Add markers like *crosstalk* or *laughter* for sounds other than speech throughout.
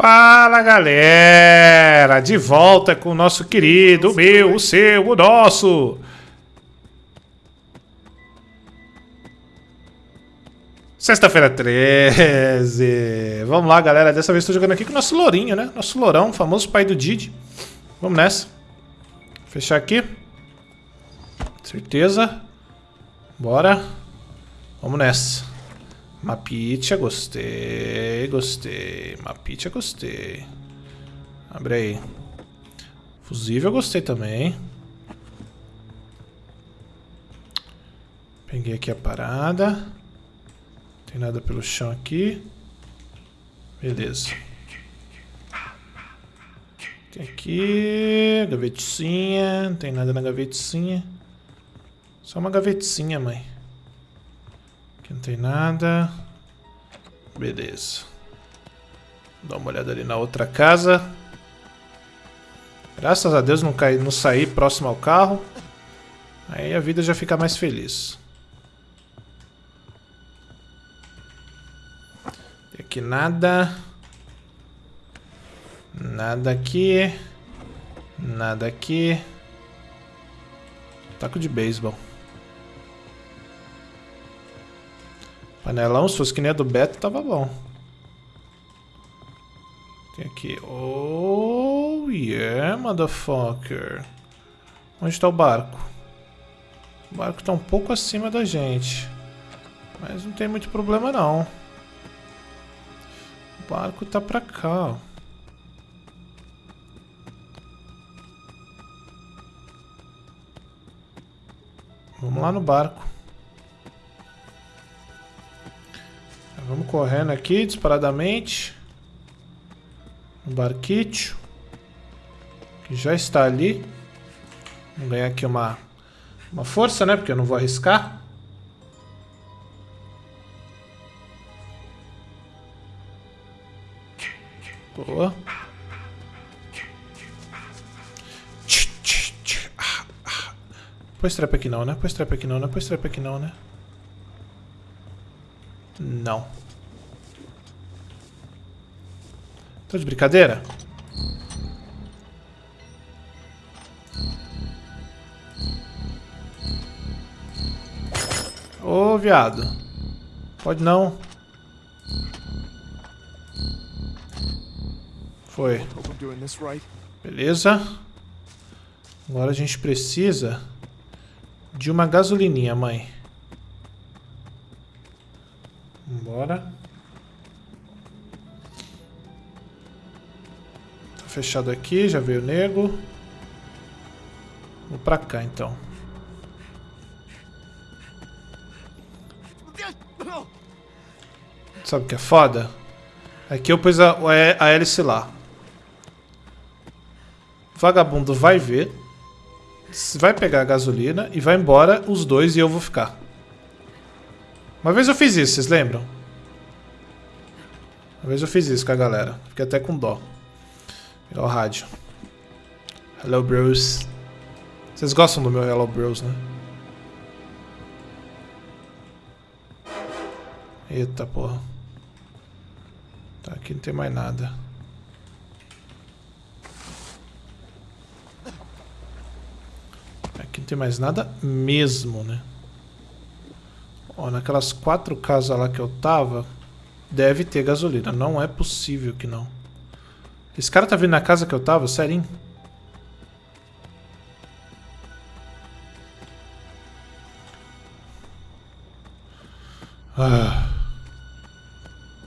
Fala galera, de volta com o nosso querido, o meu, o seu, o nosso. Sexta-feira 13. Vamos lá, galera. Dessa vez estou jogando aqui com o nosso lourinho, né? Nosso lourão, famoso pai do Didi. Vamos nessa. Fechar aqui. Certeza. Bora. Vamos nessa. Mapitia, gostei, gostei. Mapitia, gostei. Abre aí. Fusível, gostei também. Peguei aqui a parada. Tem nada pelo chão aqui. Beleza. Tem aqui, gavetinha. Não tem nada na gavetinha. Só uma gavetinha, mãe. Aqui não tem nada. Beleza. Dá uma olhada ali na outra casa. Graças a Deus não, caí, não saí próximo ao carro. Aí a vida já fica mais feliz. Tem aqui nada. Nada aqui. Nada aqui. Taco de beisebol. Panelão, se fosse que nem a do Beto, tava bom. Tem aqui. Oh, yeah, motherfucker. Onde está o barco? O barco está um pouco acima da gente. Mas não tem muito problema, não. O barco tá pra cá, ó. Vamos lá no barco. Correndo aqui disparadamente. No barquite. Que já está ali. Vamos ganhar aqui uma, uma força, né? Porque eu não vou arriscar. Boa. Põe trap aqui não, né? Põe trap aqui não, né? Põe trap aqui não, né? Não. Tô de brincadeira? Ô, viado. Pode não. Foi. Beleza. Agora a gente precisa de uma gasolininha, mãe. Vambora. Fechado aqui, já veio o nego. Vou pra cá então. Sabe o que é foda? Aqui eu pus a, a hélice lá. Vagabundo vai ver. Vai pegar a gasolina e vai embora os dois e eu vou ficar. Uma vez eu fiz isso, vocês lembram? Uma vez eu fiz isso com a galera. Fiquei até com dó. Ligar o rádio. Hello, bros. Vocês gostam do meu Hello, bros, né? Eita, porra. Tá, aqui não tem mais nada. Aqui não tem mais nada mesmo, né? Ó, naquelas quatro casas lá que eu tava, deve ter gasolina. Não é possível que não. Esse cara tá vindo na casa que eu tava? Serinho? Ah.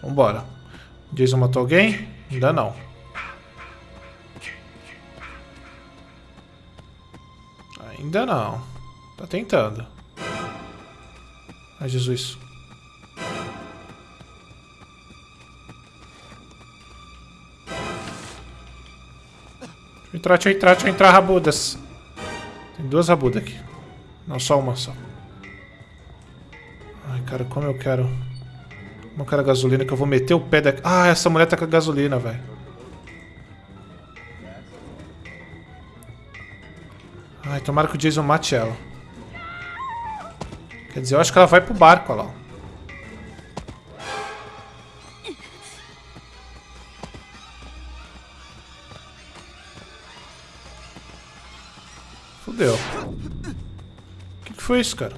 Vambora. Jason matou alguém? Ainda não. Ainda não. Tá tentando. Ai, Jesus. Deixa eu entrar, rabudas. Tem duas rabudas aqui. Não, só uma só. Ai, cara, como eu quero... Como eu quero gasolina que eu vou meter o pé daqui. Ah, essa mulher tá com a gasolina, velho. Ai, tomara que o Jason mate ela. Quer dizer, eu acho que ela vai pro barco, olha lá. Fudeu. O que, que foi isso, cara?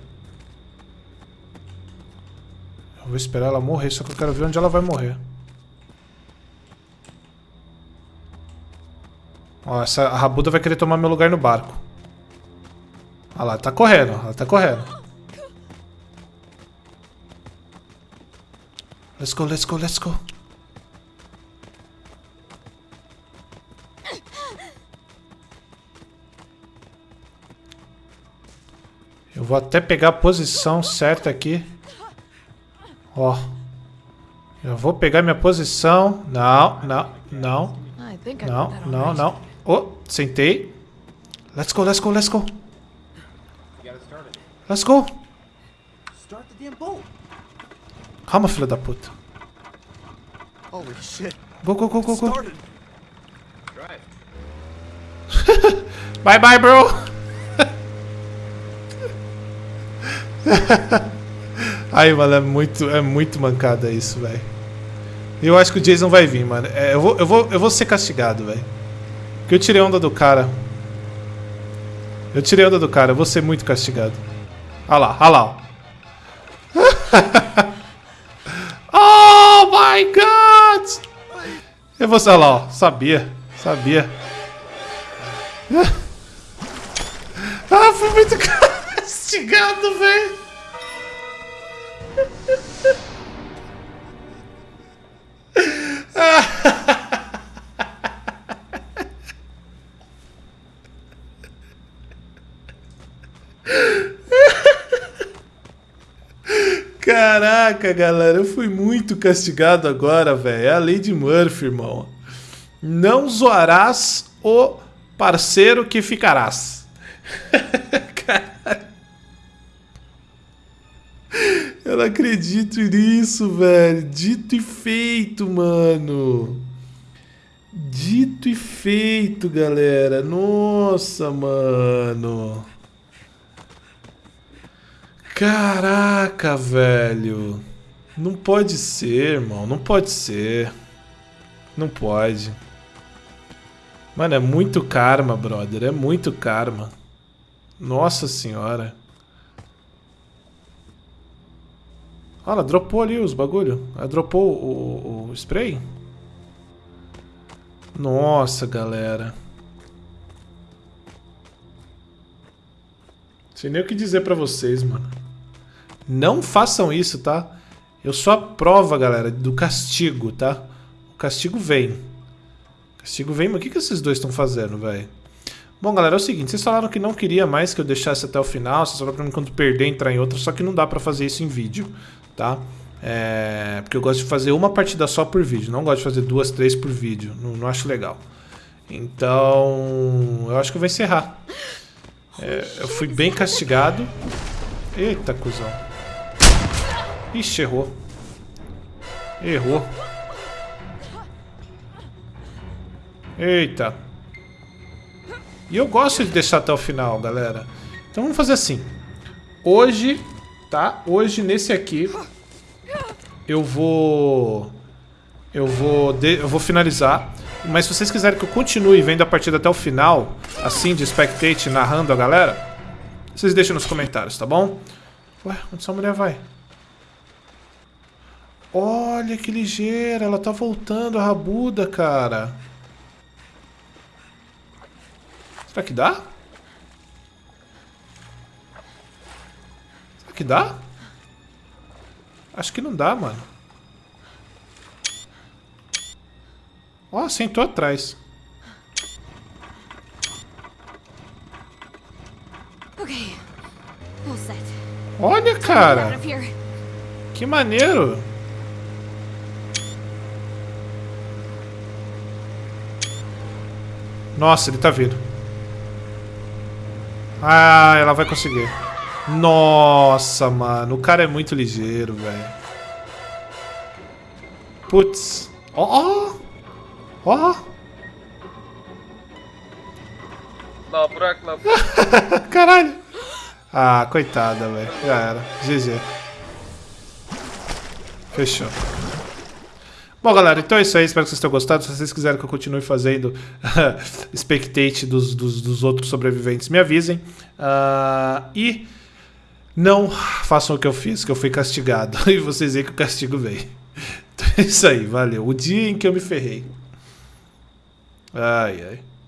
Eu vou esperar ela morrer, só que eu quero ver onde ela vai morrer. Ó, essa a Rabuda vai querer tomar meu lugar no barco. Olha lá, ela tá correndo, ela tá correndo. Let's go, let's go, let's go. Eu vou até pegar a posição certa aqui. Ó. Eu vou pegar minha posição. Não, não, não. Não, não, não. Oh, sentei. Let's go, let's go, let's go. Let's go. Calma, filha da puta. Go, go, go, go, go. *laughs* bye, bye, bro. *laughs* Aí, mano, é muito, é muito mancada isso, velho. Eu acho que o Jason vai vir, mano. É, eu, vou, eu, vou, eu vou ser castigado, velho. Porque eu tirei onda do cara. Eu tirei onda do cara, eu vou ser muito castigado. Olha lá, olha lá. *laughs* oh my god! Eu vou, olha lá, ó. Sabia, sabia. *laughs* ah, fui muito castigado, velho. Caraca, galera, eu fui muito castigado agora, velho. É a lei de Murphy, irmão. Não zoarás o parceiro que ficarás. *laughs* Eu não acredito nisso, velho. Dito e feito, mano. Dito e feito, galera. Nossa, mano. Caraca, velho. Não pode ser, irmão. Não pode ser. Não pode. Mano, é muito karma, brother. É muito karma. Nossa senhora. Ah, ela dropou ali os bagulho. Ela dropou o, o, o spray? Nossa, galera. Sei nem o que dizer pra vocês, mano. Não façam isso, tá? Eu sou a prova, galera, do castigo, tá? O castigo vem. O castigo vem, mas o que, que esses dois estão fazendo, velho? Bom, galera, é o seguinte, vocês falaram que não queria mais que eu deixasse até o final, vocês falaram pra mim quando perder entrar em outra, só que não dá pra fazer isso em vídeo, tá? É, porque eu gosto de fazer uma partida só por vídeo, não gosto de fazer duas, três por vídeo, não, não acho legal. Então, eu acho que eu vou encerrar. É, eu fui bem castigado. Eita, cuzão. Ixi, errou. Errou. Eita. E eu gosto de deixar até o final, galera. Então vamos fazer assim. Hoje, tá? Hoje, nesse aqui, eu vou... Eu vou, de... eu vou finalizar. Mas se vocês quiserem que eu continue vendo a partida até o final, assim, de spectate, narrando a galera, vocês deixam nos comentários, tá bom? Ué, onde essa mulher vai? Olha que ligeira, ela tá voltando, a rabuda, cara. Será que dá? Que dá? Acho que não dá, mano. Ó, oh, sentou atrás. Olha, cara. Que maneiro. Nossa, ele tá vindo. Ah, ela vai conseguir. Nossa, mano. O cara é muito ligeiro, velho. Putz. Ó, ó. Ó! Lá, buraco, lá. *laughs* Caralho! Ah, coitada, velho. Já era. GG. Fechou. Bom, galera, então é isso aí. Espero que vocês tenham gostado. Se vocês quiserem que eu continue fazendo *laughs* spectate dos, dos, dos, outros sobreviventes, me avisem. Uh, e não façam o que eu fiz, que eu fui castigado. *laughs* E vocês veem que o castigo veio. *laughs* Então é isso aí, valeu. O dia em que eu me ferrei. Ai, ai.